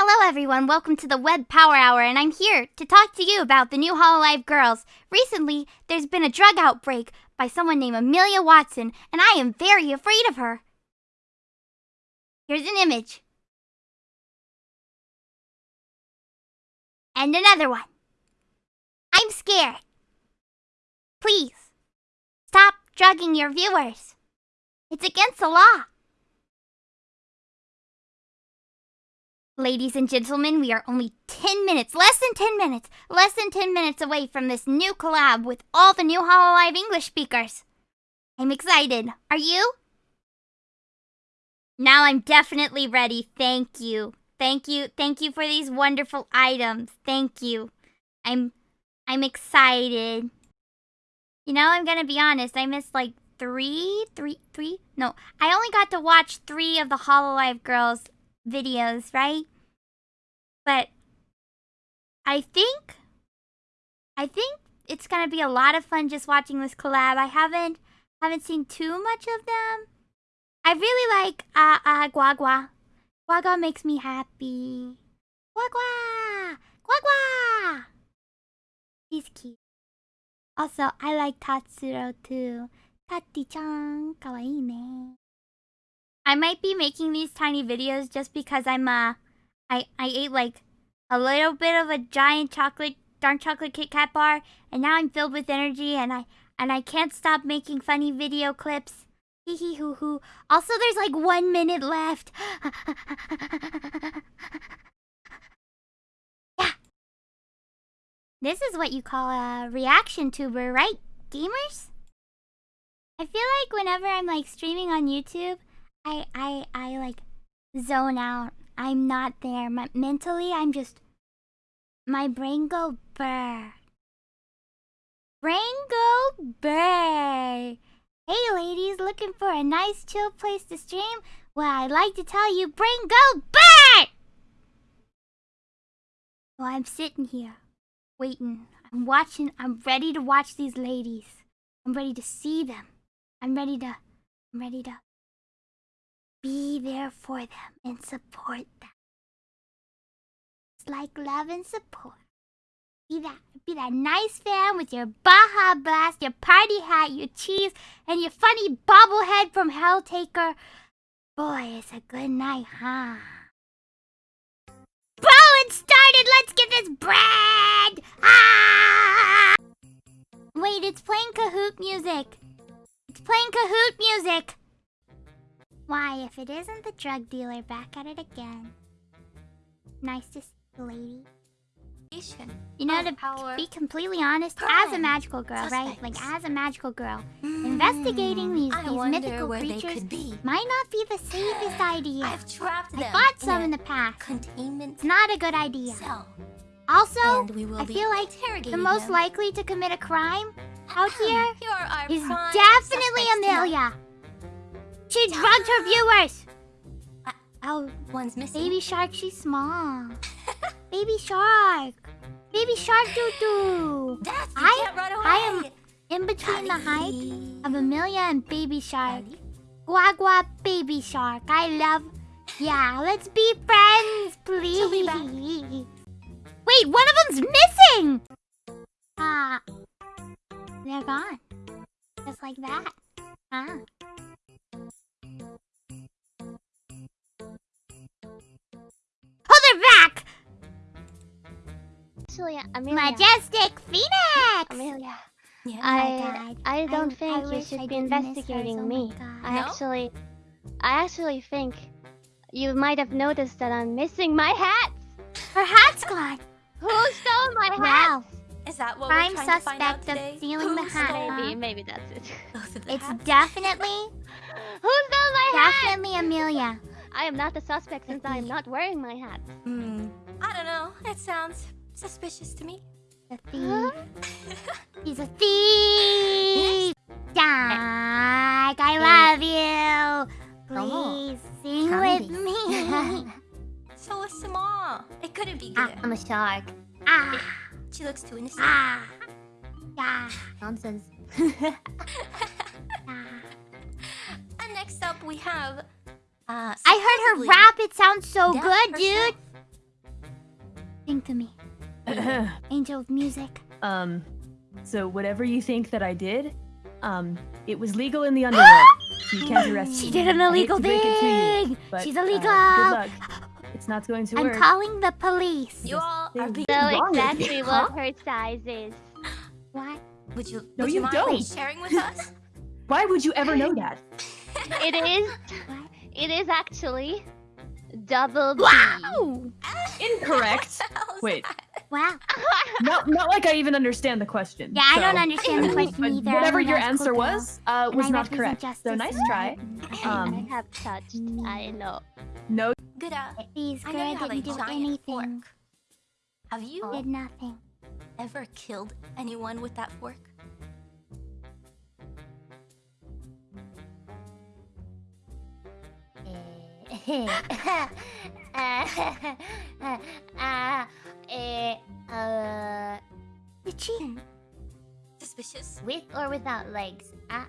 Hello everyone, welcome to the Web Power Hour, and I'm here to talk to you about the new Hololive girls. Recently, there's been a drug outbreak by someone named Amelia Watson, and I am very afraid of her. Here's an image. And another one. I'm scared. Please, stop drugging your viewers. It's against the law. Ladies and gentlemen, we are only 10 minutes, less than 10 minutes, less than 10 minutes away from this new collab with all the new Hololive English speakers. I'm excited. Are you? Now I'm definitely ready. Thank you. Thank you. Thank you for these wonderful items. Thank you. I'm I'm excited. You know, I'm going to be honest. I missed like three, three, three. No, I only got to watch three of the Hololive girls videos, right? But I think I think it's gonna be a lot of fun just watching this collab. I haven't haven't seen too much of them. I really like uh uh Guagua. Guagua makes me happy. Guagua! Guagua! He's cute. Also, I like Tatsuro too. Tati-chan, kawaii ne. I might be making these tiny videos just because I'm uh I I ate like a little bit of a giant chocolate dark chocolate Kit Kat bar and now I'm filled with energy and I and I can't stop making funny video clips. Hee hee hoo hoo. Also there's like one minute left. yeah. This is what you call a reaction tuber, right, gamers? I feel like whenever I'm like streaming on YouTube, I I I like zone out. I'm not there. My, mentally, I'm just my brain go burr. Brain go burr. Hey ladies, looking for a nice chill place to stream? Well, I'd like to tell you, brain go burr. Well, I'm sitting here, waiting. I'm watching. I'm ready to watch these ladies. I'm ready to see them. I'm ready to. I'm ready to be there for them and support them. It's like love and support. Be that, be that nice fan with your Baja Blast, your party hat, your cheese, and your funny bobblehead from Helltaker. Boy, it's a good night, huh? Bro, it started! Let's get this bread! Ah! Wait, it's playing Kahoot music. It's playing Kahoot music. Why, if it isn't the drug dealer back at it again. Nice to see you, lady. You know, to power. be completely honest, as a magical girl, right? Like, as a magical girl, Mm, investigating these, these mythical creatures might not be the safest idea. I've trapped them. I fought some in the past. containment It's not a good idea. cell. Also, we will I feel like the most them. likely to commit a crime out here Here is definitely Amelia. tonight. She drugged her viewers. Uh, Oh, One's missing. baby shark, she's small. baby shark. Baby shark doo doo. Death, you I- can't run away. I am In between the height of Amelia and baby shark. Daddy. Guagua baby shark. I love. Yeah, let's be friends, please. Wait, one of them's missing. Ah, they're gone. Just like that. Ah. Actually, Amelia. Majestic Phoenix! Amelia. Yeah. I I don't I think you wish I should be didn't miss hers. investigating Oh me. God. I No? actually I actually think you might have noticed that I'm missing my hats. Her hat's gone. Who stole my hats? Wow. Is that what Prime we're trying to find out suspect of today? stealing the Who hat. Maybe maybe that's it. both of the It's hats? definitely, Who stole my hats? definitely Amelia. I am not the suspect since I am not wearing my hat. Hmm. I don't know. It sounds suspicious to me. The thief. He's a thief. Jack, I love you. Please sing with me. So small. It couldn't be Ah, good. I'm a shark. Ah, She looks too innocent. ah, yeah. Nonsense. ah. And next up we have. Uh, I heard her rap. It sounds so good, dude. Sing to me. Angel of music. um, so whatever you think that I did, um, it was legal in the underworld. so you can't arrest She me. did an illegal to break it to you, thing. but, She's uh, illegal. good luck. It's not going to I'm work. calling the police. You all are being. know wrong with you, exactly huh? what her size is. What? Would you? No, would you mind don't. sharing with us? Why would you ever know that? It is. What? It is actually double B. Wow! Incorrect. Wait. Wow. not, not like I even understand the question. Yeah, I don't understand the Um, question either. Whatever your answer Ascota. was, uh, was not correct. justice So nice try. love. I Um, have touched. I know. no, Good. Uh, These I know you have didn't do anything. fork. Have you Did nothing. ever killed anyone with that fork? uh, uh, uh, uh Did she? Hmm. Suspicious. with or without legs? Uh,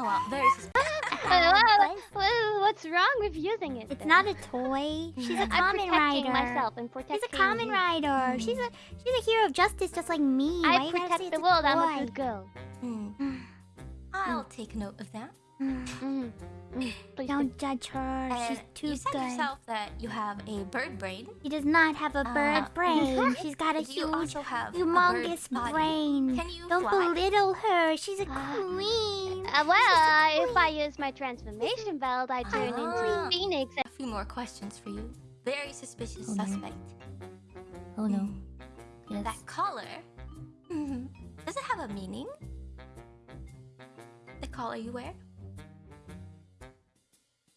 Oh wow, very suspicious. Wha- wha- wha- What's wrong with using it? It's then? not a toy. She's a I'm common protecting rider. myself and protecting She's a Kamen Rider. She's hmm. a she's a hero of justice, just like me. I you protect the world. I'm a good girl. Hmm. I'll take note of that. Mm. Mm. Mm. Please Don't judge her. She's And too you said good. yourself that you have a bird brain. She does not have a bird Uh, brain. She's got a you huge, also have humongous bird's brain. Can you Don't fly? belittle her. She's a Ah. queen. Uh, well, uh, if I use my transformation belt, I turn into a phoenix. A few more questions for you. Very suspicious Oh, no. suspect. oh no. Hmm. Yes. That collar. Mhm. Does it have a meaning? Collar you wear?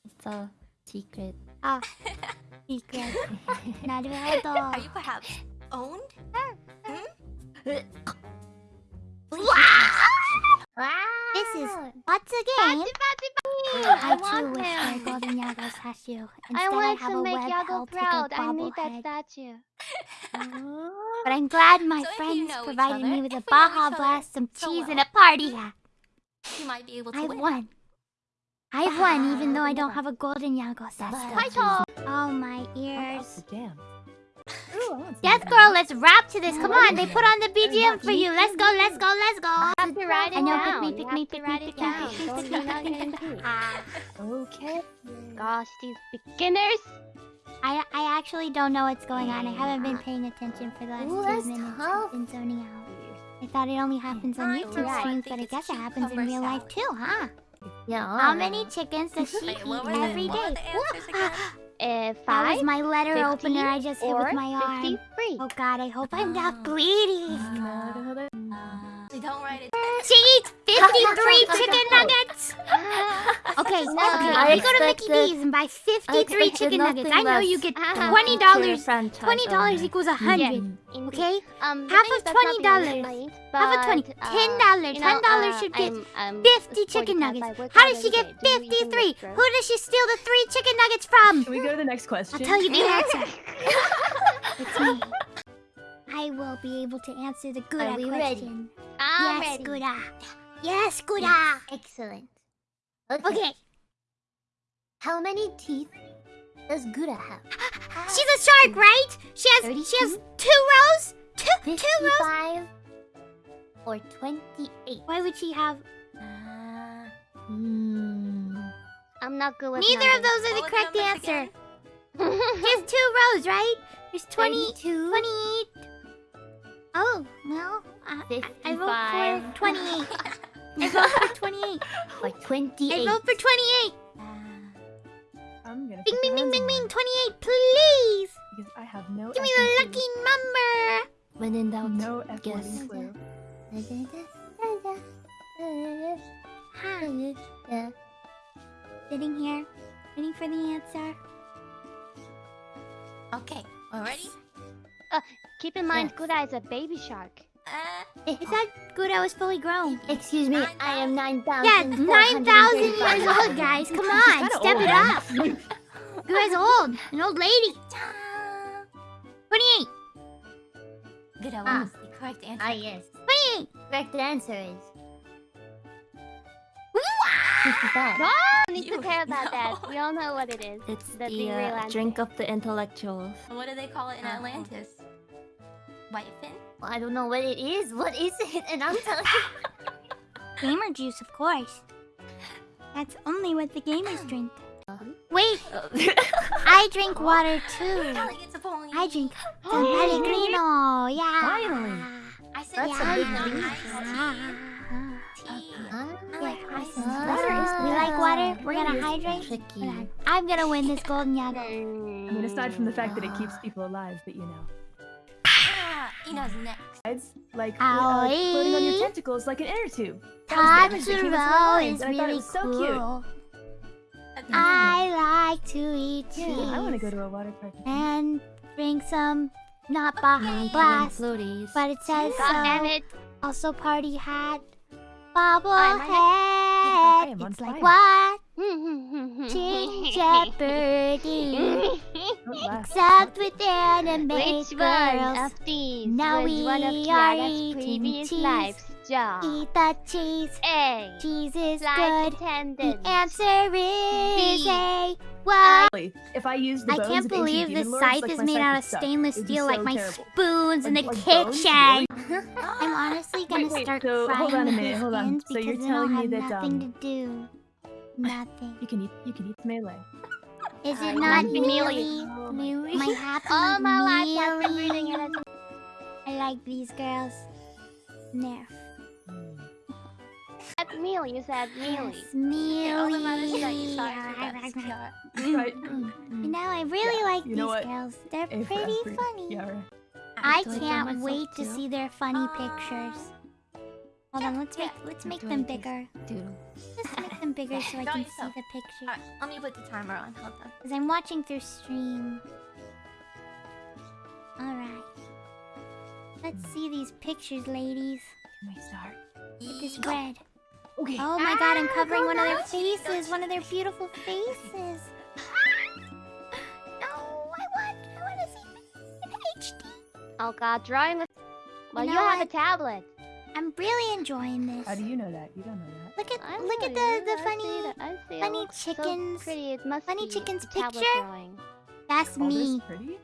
It's a secret. Ah, secret. Are Naruhodo. you perhaps owned? wow! This is what's a game? I I too want wish my him. golden Yagoo statue. Instead, I I, have to a make web Yagoo proud. I need that statue. But I'm glad my So you friends know provided me with a Baja Blast, some so cheese, and a party hat. You might be able to I've win. won. I've won, even though I don't have a golden Yagoo statue. Title. Oh, my ears. Oh, damn. Death Girl, let's rap to this. Come on, they put on the BGM for you. Let's go, let's go, let's go. You have to write it I know, down. pick me, You pick me, have to pick me, write pick it me, down. pick me, Don't pick be me, not pick me, gonna pick me. do. Ah, Okay. Gosh, these beginners. I, I actually don't know what's going on. I haven't been paying attention for the last Ooh, two that's minutes. tough. I've been zoning out. I thought it only happens on YouTube right. streams, think but I guess it happens in cucumber real life too, huh? Yeah. How many chickens does she Wait, eat every day? were the- every what were day? the answers again? Uh, That was my letter 50 opener I just hit with my arm. 53. Oh god, I hope I'm not bleeding. So don't write it. She eats 53 chicken nuggets! Okay, No. okay, I we go to Mickey D's and buy 53 chicken nuggets. I know you get Ah. $20. $20 equals a 100 Indeed. Okay? Um, Half of is that's not the $20. only point, Half of but, 20. uh, $10. you know, $10 uh, should get I'm- I'm 50 chicken nuggets. How out does she get day. Do you even 53? Who does she steal the three chicken nuggets from? Can we go to the next question? I'll tell you the answer. It's me. I will be able to answer the good Are we ready? question. I'm yes, ready. Gura. Yes, Gura. Excellent. Okay. How many teeth does Gura have? She's a shark, right? She has she has two rows? Two two rows? Fifty-five or twenty-eight? Why would she have Uh, hmm. I'm not good with Neither of those are the What correct answer. again? She has two rows, right? There's 20, 32, 28. Oh, well, I, I vote 55. for 28. I vote for 28. or I vote for 28. Uh, I'm gonna Bing, bing, bing, bing, bing, 28, please. Because I have no. Give me the lucky number. When in doubt. No guess. effing clue. Huh. Sitting here, waiting for the answer. Okay, already? Uh, keep in mind, Yes. Gura is a baby shark. Uh, that good? I was fully grown. Excuse me, I am nine thousand. Yeah, 9,000 years old, guys. Come on, step old. it up. Gura's old. An old lady. 28. good, what Ah. was the correct answer? Ah yes. 28. Correct answer is is that? No one needs to care about know. that. We all know what it is. It's The the, uh, drink of the intellectuals. What do they call it in Uh-huh. Atlantis? Whitefin? Well, I don't know what it is. What is it? And I'm telling you. Gamer juice, of course. That's only what the gamers drink. Uh-huh. Wait, I drink water too. Kelly a point. I drink San Pellegrino. Yeah. Finally. I said That's a uh-huh. yeah, big no, leap. iced tea. Huh? I like Yeah, iced listen, tea. Water is We like water. We're gonna hydrate. Tricky. I'm gonna win this golden yagoo. I mean, aside from the fact that it keeps people alive, but you know. Next. It's like uh, floating on your tentacles like an inner tube. That was the image that came into my Tatsuro mind, is and I thought it really was so cute. cool. That's I like to eat cheese Yeah, I want to go to a water park. and drink some not ba- blast, floaties. but it says God damn so. it. Also party hat, I'm bobblehead. on It's like what? Ginger birdie. Except with anime Which one girls. of these Now was one of we are Kiara's eating previous cheese. life's job? Eat the cheese. A. Cheese is Flight good. attendant. The answer is B. a what? If I used the I can't believe this scythe like is made out of stainless It'd be steel like my terrible. spoons in the Like- like kitchen. really? I'm honestly gonna Wait, wait, start so frying hold on a minute, hold on. pistons So you're because then I'll telling me have that, nothing um, to do. Nothing. You can eat. You can eat melee. Is I it not like Mealy? Mealy. My happy All my life I've been reading it. I like these girls. Nerf. That's mealy. You said mealy. Yes, Mealy. Okay, all that matters that you saw it with us, Kiara. Right. You know, I really Yeah, like you these girls. They're A for pretty effort. funny. Yara. I I can't myself wait to see their funny Uh, pictures. Hold on, let's yeah. make let's make Do I them bigger. Doodle. Just make them bigger so I Draw can see the pictures. Alright, let me put the timer on. Hold on. Because I'm watching through stream. Alright. Let's see these pictures, ladies. Can we start? Get this red. Okay. Oh my god, I'm covering one of their go, Cheese, go, faces. One of their beautiful faces. no, I want, I want to see in HD. Oh god, drawing with. Well, You you, have what? a tablet. I'm really enjoying this. How do you know that? You don't know that. Look at I look at the you. the I see funny. that. I see it funny looks so chickens. pretty. It must Funny be chickens picture. drawing. That's All me. this pretty?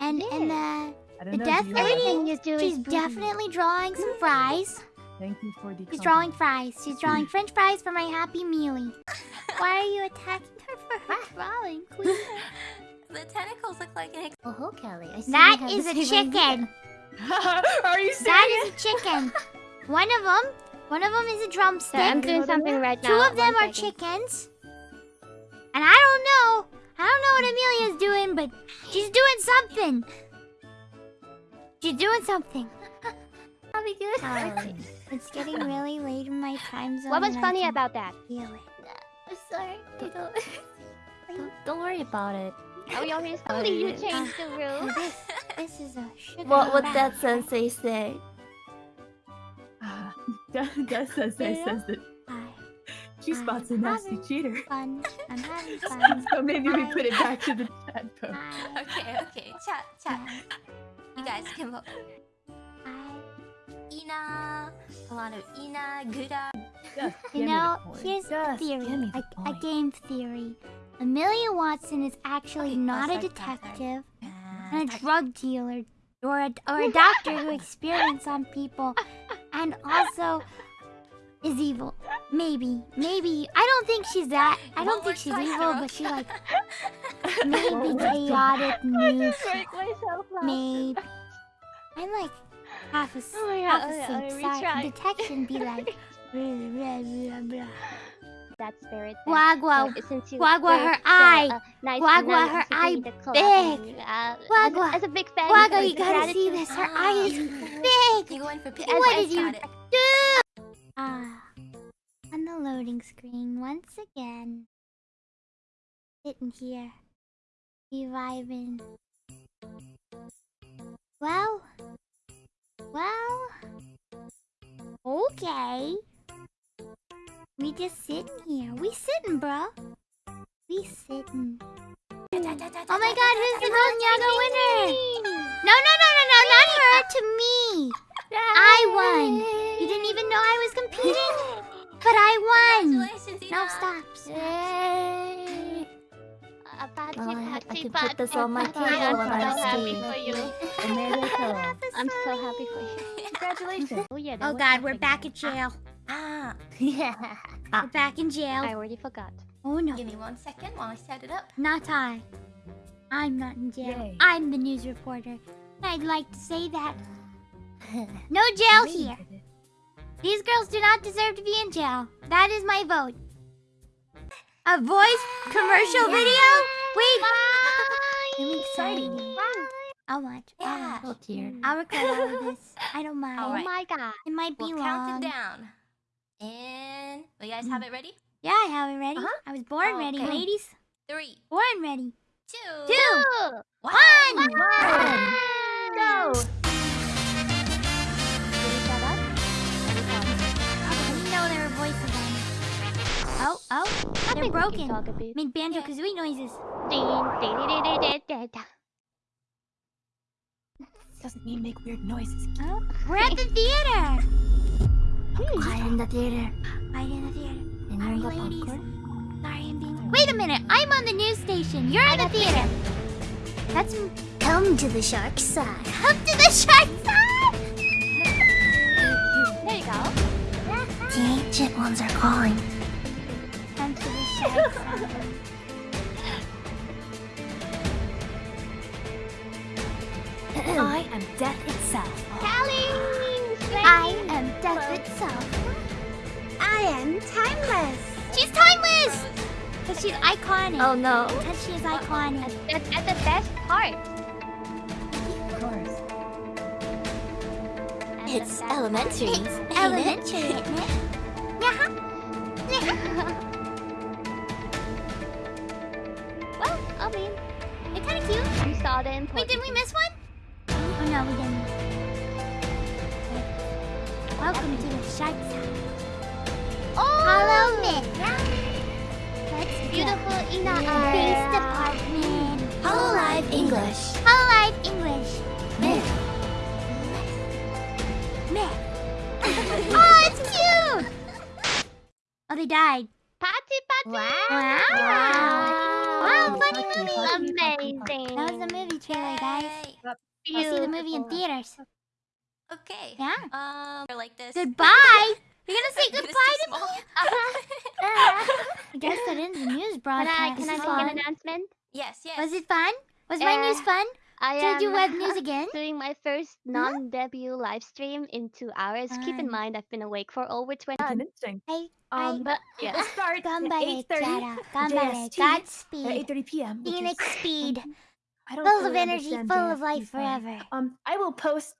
And and uh, the The know. death do you know lady? Everything she's pretty. definitely drawing some fries. Thank you for the. She's drawing fries. She's drawing French fries for my happy mealy. Why are you attacking her for her drawing, queen? The tentacles look like an ex- Oh, ho, Kelly. I see That we have is the a chicken. Are you serious? That is a chicken. One of them, one of them is a drumstick. Sorry, I'm doing something right now. Two of them One are second. chickens. And I don't know. I don't know what Amelia's doing, but she's doing something. She's doing something. I'll be good. Um, sorry. It's getting really late in my time zone. What was funny about that? Feel it. I'm sorry. Don't. Don't, don't worry about it. Oh, you already slowly you changed the uh, rules. This, this is a sugar. What would that sensei say? Ah, That that says that says that I- she I'm spots a nasty cheater. fun. I'm having fun. So maybe we put it back to the chat post. Okay, okay. Chat, chat. You guys can vote. I, Ina. A lot of Ina, Gura. Just you give the know, here's a Just theory, the a, a game theory. Amelia Watson is actually Okay, not oh, a sorry, detective Uh, and a drug dealer or a, or a doctor who experiments on people and also is evil. Maybe, maybe. I don't think she's that. I don't think she's evil, but she like maybe chaotic news. Break myself laugh. Maybe. I'm like half Oh my god, half asleep. Sorry, detection be like. blah, blah, blah, blah. That spirit. that- Guagua, so since you Guagua, her so, eye. uh, nice Guagua, enough her eye be the club big. and, uh, Guagua. As, as a big fan. Wagga, of you gotta see this. Her eye is big. You going for pink? As- What did you it. do? Ah, on the loading screen once again. Sitting here, reviving. Well, well, okay. We just sitting here. We sitting, bro. We sitting. Oh my god, who's the Golden Yaga winner? No, no, no, no, no, not her, to me. I won. You didn't even know I was competing, but I won. No, stop. stop. Yay! Patsy, Well, oh, I- I can put this on my Patsy, table I'm so happy for you. America. I'm so happy for you. Congratulations. Oh yeah. Oh God, we're back at jail. Ah, We're back in jail. I already forgot. Oh no, give me one second while I set it up. not I. I'm not in jail. Yay. I'm the news reporter. I'd like to say that. No jail here. These girls do not deserve to be in jail. That is my vote. A voice commercial video? Wait. I'm excited. I'll watch. I'll Yeah. watch. Oh dear. I'll record all of this. I don't mind. Oh my god. It might be We'll long. count it down. And you guys have it ready? Yeah, I have it ready. Uh-huh. I was born Oh, ready, okay. ladies. Three, Born ready. two, Two, one. one. Go. We know there are voices on. Oh, oh, they're broken. Make banjo kazooie noises. Doesn't mean make weird noises. Oh, we're at the theater. Hmm. Quiet in the theater. Right in the theater. And you're Sorry, in the ladies. popcorn. Sorry, I'm being. Wait a minute. I'm on the news station. You're at the theater. That's Come to the shark side. come to the shark side. There you go. The ancient ones are calling. She's iconic. Oh no. And she's iconic. That's, that's the best part. Of course. And It's elementary. It's elementary, isn't it? Yeah. Well, I mean, They're kind of cute. you saw the Wait, important. did we miss one? Oh no, we didn't. Welcome to the shark side. Oh! Hello, Mitt. Let's Beautiful Ina. Police department. Hololive English. Hololive English. Myth. Mitt. oh, it's cute. Oh, they died. Patsy, Patsy. Wow. Wow, funny movie. Amazing. That was the movie trailer, guys. Yay. I'll see the movie in theaters. Okay. Yeah. Um, like this. Goodbye. You're gonna say goodbye to me? small. I guess that ends the news Can I, broadcast. can I It's make an announcement? Yes, yes. Was it fun? Was my news Uh, fun? I Did am you web news again? doing my first non-debut live stream in two hours. Keep in mind, I've been awake for over 20 Convincing. I, Um, I, But yeah. We'll start at 8.30 Clara. Ganbare. JST, at Godspeed. 8.30 p.m. Phoenix is- speed. I don't Full of energy, full of life forever. Um, I will post